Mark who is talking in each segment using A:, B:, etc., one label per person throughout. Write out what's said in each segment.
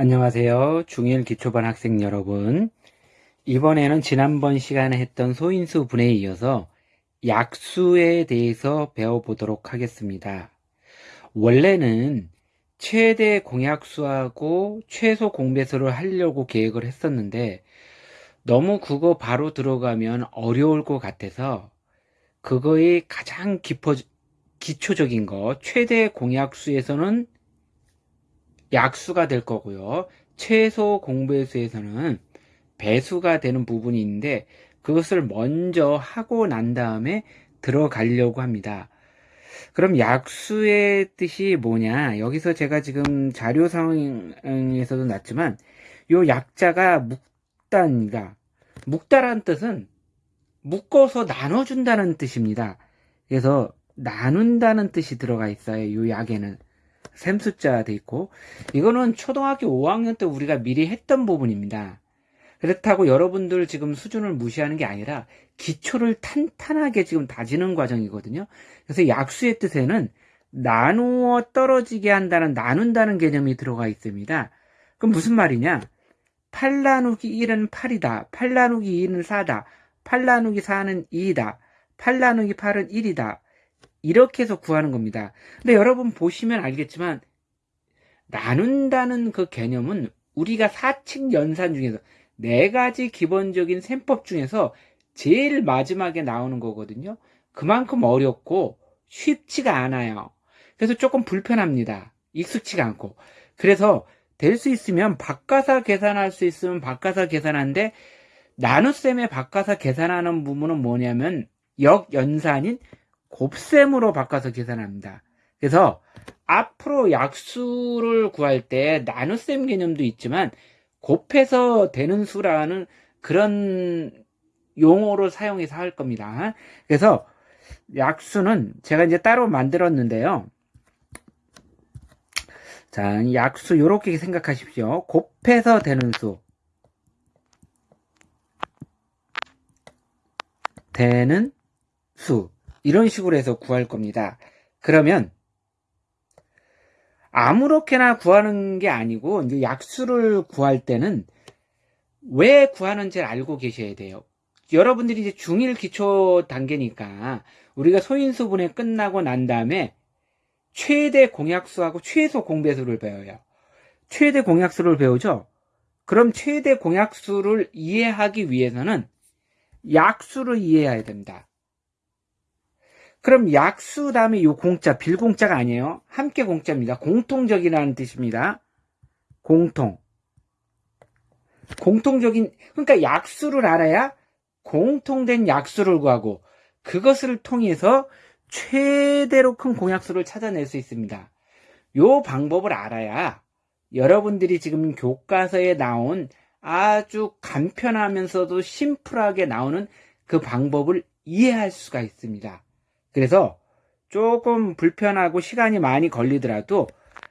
A: 안녕하세요. 중1 기초반 학생 여러분. 이번에는 지난번 시간에 했던 소인수 분에 이어서 약수에 대해서 배워보도록 하겠습니다. 원래는 최대 공약수하고 최소 공배수를 하려고 계획을 했었는데 너무 그거 바로 들어가면 어려울 것 같아서 그거의 가장 깊어, 기초적인 거 최대 공약수에서는 약수가 될 거고요. 최소 공배수에서는 배수가 되는 부분이 있는데 그것을 먼저 하고 난 다음에 들어가려고 합니다. 그럼 약수의 뜻이 뭐냐? 여기서 제가 지금 자료상에서도 났지만 요 약자가 묵단이다. 묵다라는 뜻은 묶어서 나눠준다는 뜻입니다. 그래서 나눈다는 뜻이 들어가 있어요. 요 약에는. 샘숫자 돼 있고 이거는 초등학교 5학년 때 우리가 미리 했던 부분입니다. 그렇다고 여러분들 지금 수준을 무시하는 게 아니라 기초를 탄탄하게 지금 다지는 과정이거든요. 그래서 약수의 뜻에는 나누어 떨어지게 한다는 나눈다는 개념이 들어가 있습니다. 그럼 무슨 말이냐? 8 나누기 1은 8이다. 8 나누기 2는 4다. 8 나누기 4는 2이다. 8 나누기 8은 1이다. 이렇게 해서 구하는 겁니다. 근데 여러분 보시면 알겠지만 나눈다는 그 개념은 우리가 사칙 연산 중에서 네 가지 기본적인 셈법 중에서 제일 마지막에 나오는 거거든요. 그만큼 어렵고 쉽지가 않아요. 그래서 조금 불편합니다. 익숙치가 않고. 그래서 될 수 있으면 바꿔서 계산할 수 있으면 바꿔서 계산하는데 나눗셈에 바꿔서 계산하는 부분은 뭐냐면 역연산인 곱셈으로 바꿔서 계산합니다. 그래서 앞으로 약수를 구할 때 나눗셈 개념도 있지만 곱해서 되는 수라는 그런 용어로 사용해서 할 겁니다. 그래서 약수는 제가 이제 따로 만들었는데요. 자, 약수 이렇게 생각하십시오. 곱해서 되는 수. 되는 수. 이런 식으로 해서 구할 겁니다. 그러면 아무렇게나 구하는 게 아니고 이제 약수를 구할 때는 왜 구하는지를 알고 계셔야 돼요. 여러분들이 이제 중1 기초 단계니까 우리가 소인수분해 끝나고 난 다음에 최대 공약수하고 최소 공배수를 배워요. 최대 공약수를 배우죠? 그럼 최대 공약수를 이해하기 위해서는 약수를 이해해야 됩니다. 그럼 약수 다음에 요 공짜, 빌공짜가 아니에요. 함께 공짜입니다. 공통적이라는 뜻입니다. 공통. 공통적인, 그러니까 약수를 알아야 공통된 약수를 구하고 그것을 통해서 최대로 큰 공약수를 찾아낼 수 있습니다. 요 방법을 알아야 여러분들이 지금 교과서에 나온 아주 간편하면서도 심플하게 나오는 그 방법을 이해할 수가 있습니다. 그래서 조금 불편하고 시간이 많이 걸리더라도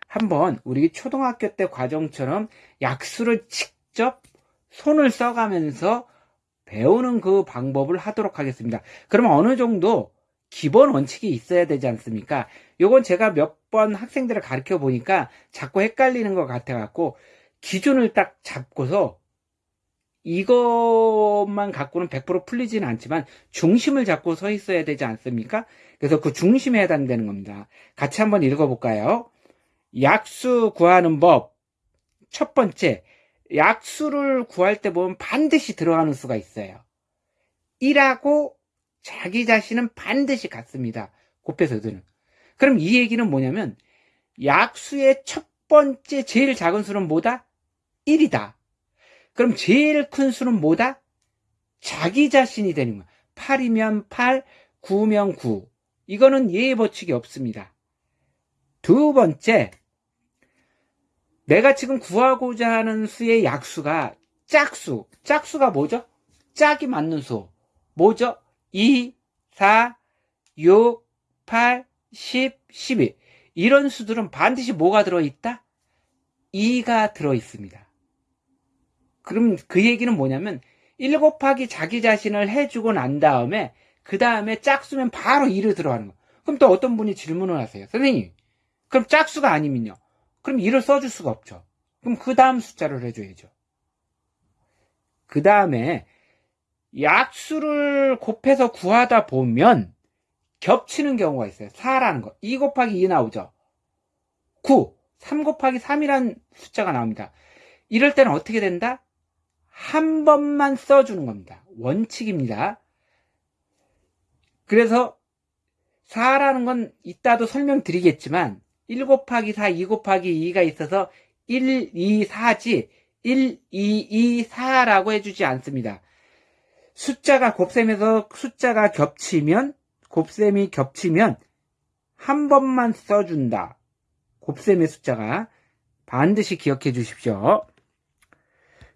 A: 한번 우리 초등학교 때 과정처럼 약수를 직접 손을 써가면서 배우는 그 방법을 하도록 하겠습니다. 그러면 어느 정도 기본 원칙이 있어야 되지 않습니까? 요건 제가 몇 번 학생들을 가르쳐 보니까 자꾸 헷갈리는 것 같아 갖고 기준을 딱 잡고서 이것만 갖고는 100% 풀리지는 않지만 중심을 잡고 서 있어야 되지 않습니까? 그래서 그 중심에 해당되는 겁니다. 같이 한번 읽어볼까요? 약수 구하는 법. 첫 번째, 약수를 구할 때 보면 반드시 들어가는 수가 있어요. 1하고 자기 자신은 반드시 같습니다. 곱해서들은. 그럼 이 얘기는 뭐냐면 약수의 첫 번째 제일 작은 수는 뭐다? 1이다. 그럼 제일 큰 수는 뭐다? 자기 자신이 되는 거야. 8이면 8, 9면 9. 이거는 예의 법칙이 없습니다. 두 번째, 내가 지금 구하고자 하는 수의 약수가 짝수. 짝수가 뭐죠? 짝이 맞는 수. 뭐죠? 2, 4, 6, 8, 10, 12. 이런 수들은 반드시 뭐가 들어있다? 2가 들어있습니다. 그럼 그 얘기는 뭐냐면 1 곱하기 자기 자신을 해주고 난 다음에 그 다음에 짝수면 바로 2를 들어가는 거. 그럼 또 어떤 분이 질문을 하세요. 선생님, 그럼 짝수가 아니면요? 그럼 2를 써줄 수가 없죠. 그럼 그 다음 숫자를 해줘야죠. 그 다음에 약수를 곱해서 구하다 보면 겹치는 경우가 있어요. 4라는 거. 2 곱하기 2 나오죠. 9. 3 곱하기 3이란 숫자가 나옵니다. 이럴 때는 어떻게 된다? 한 번만 써주는 겁니다. 원칙입니다. 그래서 4라는 건 이따도 설명드리겠지만 1 곱하기 4, 2 곱하기 2가 있어서 1, 2, 4지 1, 2, 2, 4라고 해주지 않습니다. 숫자가 곱셈에서 숫자가 겹치면 곱셈이 겹치면 한 번만 써준다. 곱셈의 숫자가 반드시 기억해 주십시오.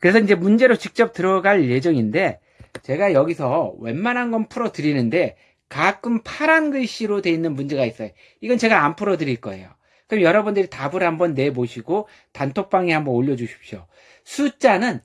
A: 그래서 이제 문제로 직접 들어갈 예정인데 제가 여기서 웬만한 건 풀어 드리는데 가끔 파란 글씨로 되어 있는 문제가 있어요. 이건 제가 안 풀어 드릴 거예요. 그럼 여러분들이 답을 한번 내보시고 단톡방에 한번 올려주십시오. 숫자는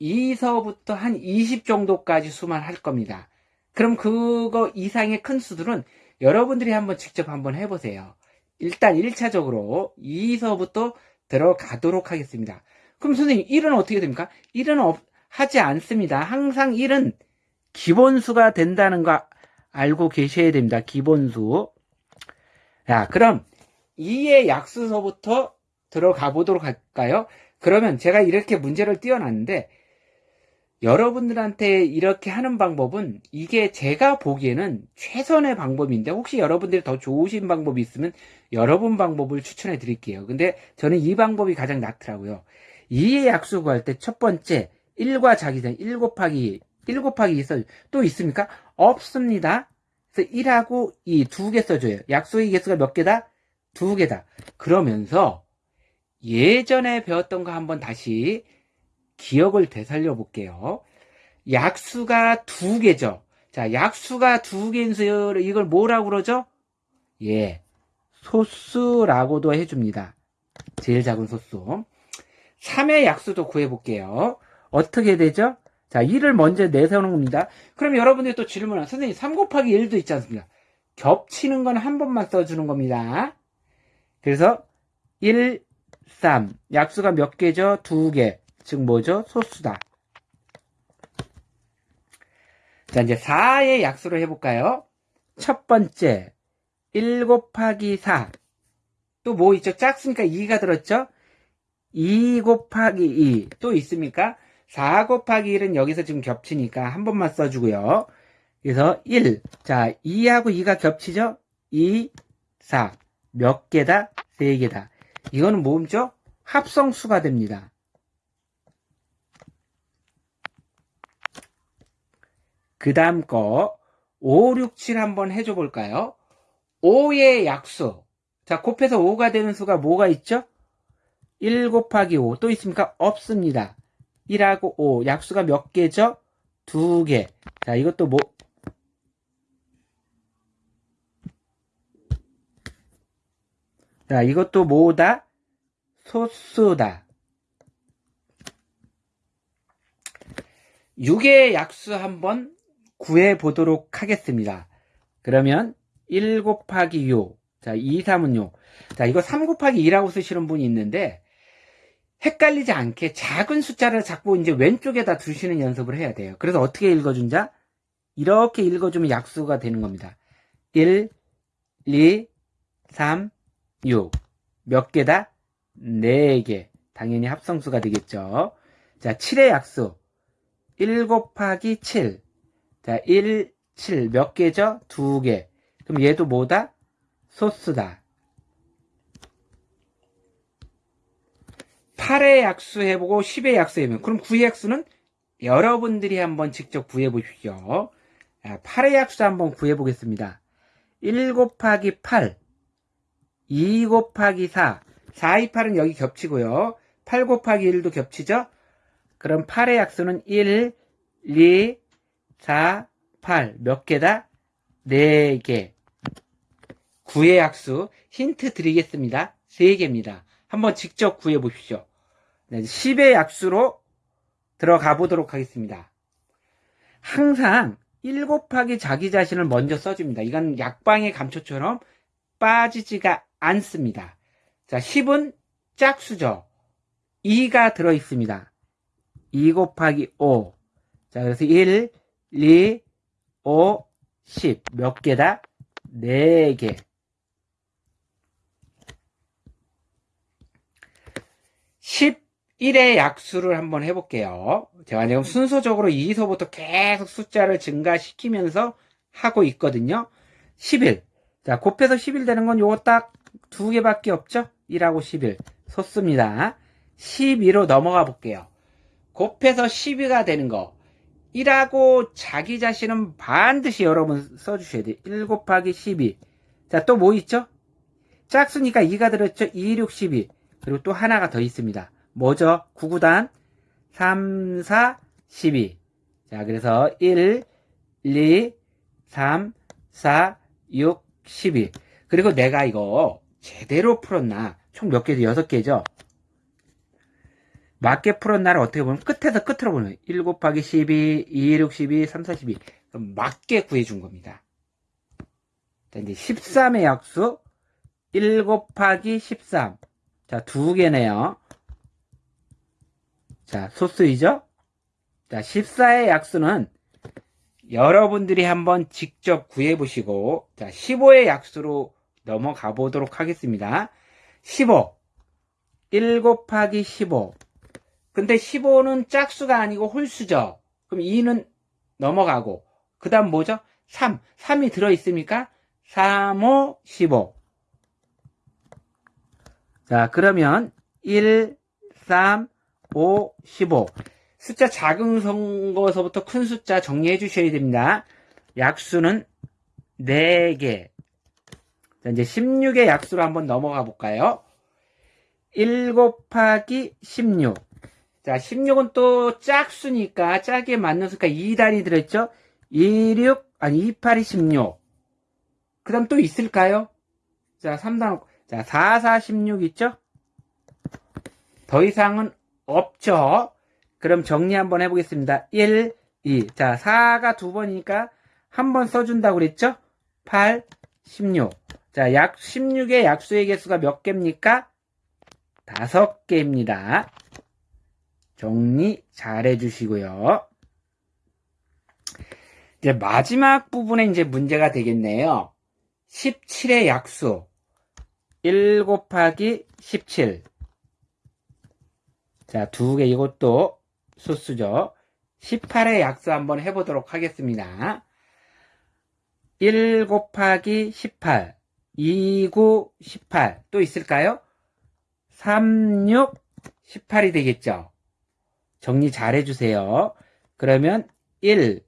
A: 2서부터 한 20 정도까지 수만 할 겁니다. 그럼 그거 이상의 큰 수들은 여러분들이 한번 직접 한번 해보세요. 일단 1차적으로 2서부터 들어가도록 하겠습니다. 그럼 선생님 1은 어떻게 됩니까? 1은 없, 하지 않습니다. 항상 1은 기본수가 된다는 거 알고 계셔야 됩니다. 기본수. 자, 그럼 2의 약수서부터 들어가 보도록 할까요? 그러면 제가 이렇게 문제를 띄워놨는데 여러분들한테 이렇게 하는 방법은 이게 제가 보기에는 최선의 방법인데 혹시 여러분들이 더 좋으신 방법이 있으면 여러분 방법을 추천해 드릴게요. 근데 저는 이 방법이 가장 낫더라고요. 2의 약수 구 할 때 첫 번째 1과 자기전 1 곱하기 1 곱하기 2써 또 있습니까? 없습니다. 그래서 1하고 2 두 개 써줘요. 약수의 개수가 몇 개다? 두 개다. 그러면서 예전에 배웠던 거 한번 다시 기억을 되살려 볼게요. 약수가 두 개죠. 자, 약수가 두 개인 수를 이걸 뭐라고 그러죠? 예. 소수라고도 해줍니다. 제일 작은 소수. 3의 약수도 구해볼게요. 어떻게 되죠? 자, 1을 먼저 내세우는 겁니다. 그럼 여러분들이 또 질문은, 선생님, 3 곱하기 1도 있지 않습니까? 겹치는 건 한 번만 써주는 겁니다. 그래서 1, 3. 약수가 몇 개죠? 두 개. 즉 뭐죠? 소수다. 자, 이제 4의 약수를 해볼까요? 첫 번째, 1 곱하기 4. 또 뭐 있죠? 작으니까 2가 들었죠? 2 곱하기 2. 또 있습니까? 4 곱하기 1은 여기서 지금 겹치니까 한 번만 써주고요. 그래서 1. 자, 2하고 2가 겹치죠? 2, 4. 몇 개다? 3개다. 이거는 뭐죠? 합성수가 됩니다. 그 다음 거 5, 6, 7 한번 해줘 볼까요? 5의 약수. 자, 곱해서 5가 되는 수가 뭐가 있죠? 1 곱하기 5. 또 있습니까? 없습니다. 1하고 5. 약수가 몇 개죠? 2개. 자, 이것도 뭐, 자, 이것도 뭐다? 소수다. 6의 약수 한번 구해 보도록 하겠습니다. 그러면 1 곱하기 6. 자, 2, 3은 6. 자, 이거 3 곱하기 2라고 쓰시는 분이 있는데, 헷갈리지 않게 작은 숫자를 자꾸 이제 왼쪽에다 두시는 연습을 해야 돼요. 그래서 어떻게 읽어준자? 이렇게 읽어주면 약수가 되는 겁니다. 1, 2, 3, 6. 몇 개다? 4개. 당연히 합성수가 되겠죠. 자, 7의 약수. 1 곱하기 7. 자, 1, 7. 몇 개죠? 2개. 그럼 얘도 뭐다? 소수다. 8의 약수 해보고 10의 약수 해보면 그럼 9의 약수는 여러분들이 한번 직접 구해 보십시오. 8의 약수 한번 구해 보겠습니다. 1 곱하기 8 2 곱하기 4. 4, 2, 8은 여기 겹치고요. 8 곱하기 1도 겹치죠? 그럼 8의 약수는 1, 2, 4, 8. 몇 개다? 4개. 9의 약수 힌트 드리겠습니다. 3개입니다. 한번 직접 구해 보십시오. 네, 10의 약수로 들어가 보도록 하겠습니다. 항상 1 곱하기 자기 자신을 먼저 써줍니다. 이건 약방의 감초처럼 빠지지가 않습니다. 자, 10은 짝수죠. 2가 들어 있습니다. 2 곱하기 5. 자, 그래서 1, 2, 5, 10. 몇 개다? 4개. 11의 약수를 한번 해볼게요. 제가 지금 순서적으로 2서부터 계속 숫자를 증가시키면서 하고 있거든요. 11. 자, 곱해서 11 되는 건 요거 딱 두 개밖에 없죠? 1하고 11. 솟습니다. 12로 넘어가 볼게요. 곱해서 12가 되는 거. 1하고 자기 자신은 반드시 여러분 써주셔야 돼요. 1 곱하기 12. 자, 또 뭐 있죠? 짝수니까 2가 들었죠? 2, 6, 12. 그리고 또 하나가 더 있습니다. 뭐죠? 9구단 3, 4, 12. 자, 그래서 1, 2, 3, 4, 6, 12. 그리고 내가 이거 제대로 풀었나? 총 몇 개죠? 6개죠? 맞게 풀었나를 어떻게 보면 끝에서 끝으로 보는 거예요. 1 곱하기 12, 2, 6, 12, 3, 4, 12. 그럼 맞게 구해준 겁니다. 자, 이제 13의 약수 1 곱하기 13. 자, 두 개네요. 자, 소수이죠? 자, 14의 약수는 여러분들이 한번 직접 구해보시고, 자, 15의 약수로 넘어가 보도록 하겠습니다. 15. 1 곱하기 15. 근데 15는 짝수가 아니고 홀수죠. 그럼 2는 넘어가고, 그 다음 뭐죠? 3. 3이 들어있습니까? 3, 5, 15. 자, 그러면 1, 3, 5, 15. 숫자 작은 거서부터 큰 숫자 정리해 주셔야 됩니다. 약수는 4개. 자, 이제 16의 약수로 한번 넘어가 볼까요? 1 곱하기 16. 자, 16은 또 짝수니까 짝에 맞는 수가 2단이 들어있죠? 2, 6, 아니 2, 8이 16. 그 다음 또 있을까요? 자, 3단, 자, 4, 4, 16 있죠? 더 이상은 없죠? 그럼 정리 한번 해보겠습니다. 1, 2. 자, 4가 두 번이니까 한 번 써준다고 그랬죠? 8, 16. 자, 약 16의 약수의 개수가 몇 개입니까? 다섯 개입니다. 정리 잘 해주시고요. 이제 마지막 부분에 이제 문제가 되겠네요. 17의 약수. 1 곱하기 17. 자, 두 개 이것도 수수죠. 18의 약수 한번 해보도록 하겠습니다. 1 곱하기 18. 2, 9, 18. 또 있을까요? 3, 6, 18이 되겠죠. 정리 잘 해주세요. 그러면 1,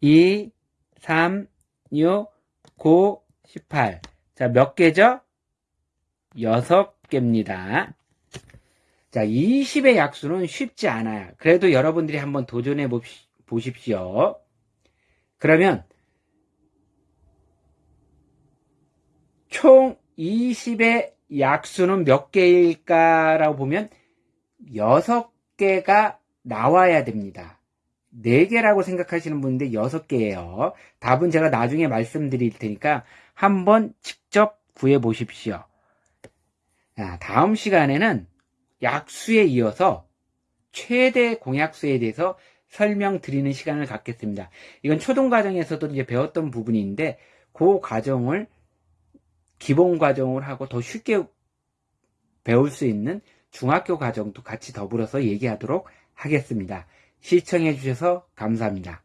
A: 2, 3, 6, 9, 18. 자, 몇 개죠? 6개입니다. 자, 20의 약수는 쉽지 않아요. 그래도 여러분들이 한번 도전해 보십시오. 그러면 총 20의 약수는 몇 개일까라고 보면 6개가 나와야 됩니다. 4개라고 생각하시는 분인데 6개예요. 답은 제가 나중에 말씀드릴 테니까 한번 직접 구해 보십시오. 다음 시간에는 약수에 이어서 최대 공약수에 대해서 설명드리는 시간을 갖겠습니다. 이건 초등 과정에서도 이제 배웠던 부분인데 그 과정을 기본 과정을 하고 더 쉽게 배울 수 있는 중학교 과정도 같이 더불어서 얘기하도록 하겠습니다. 시청해 주셔서 감사합니다.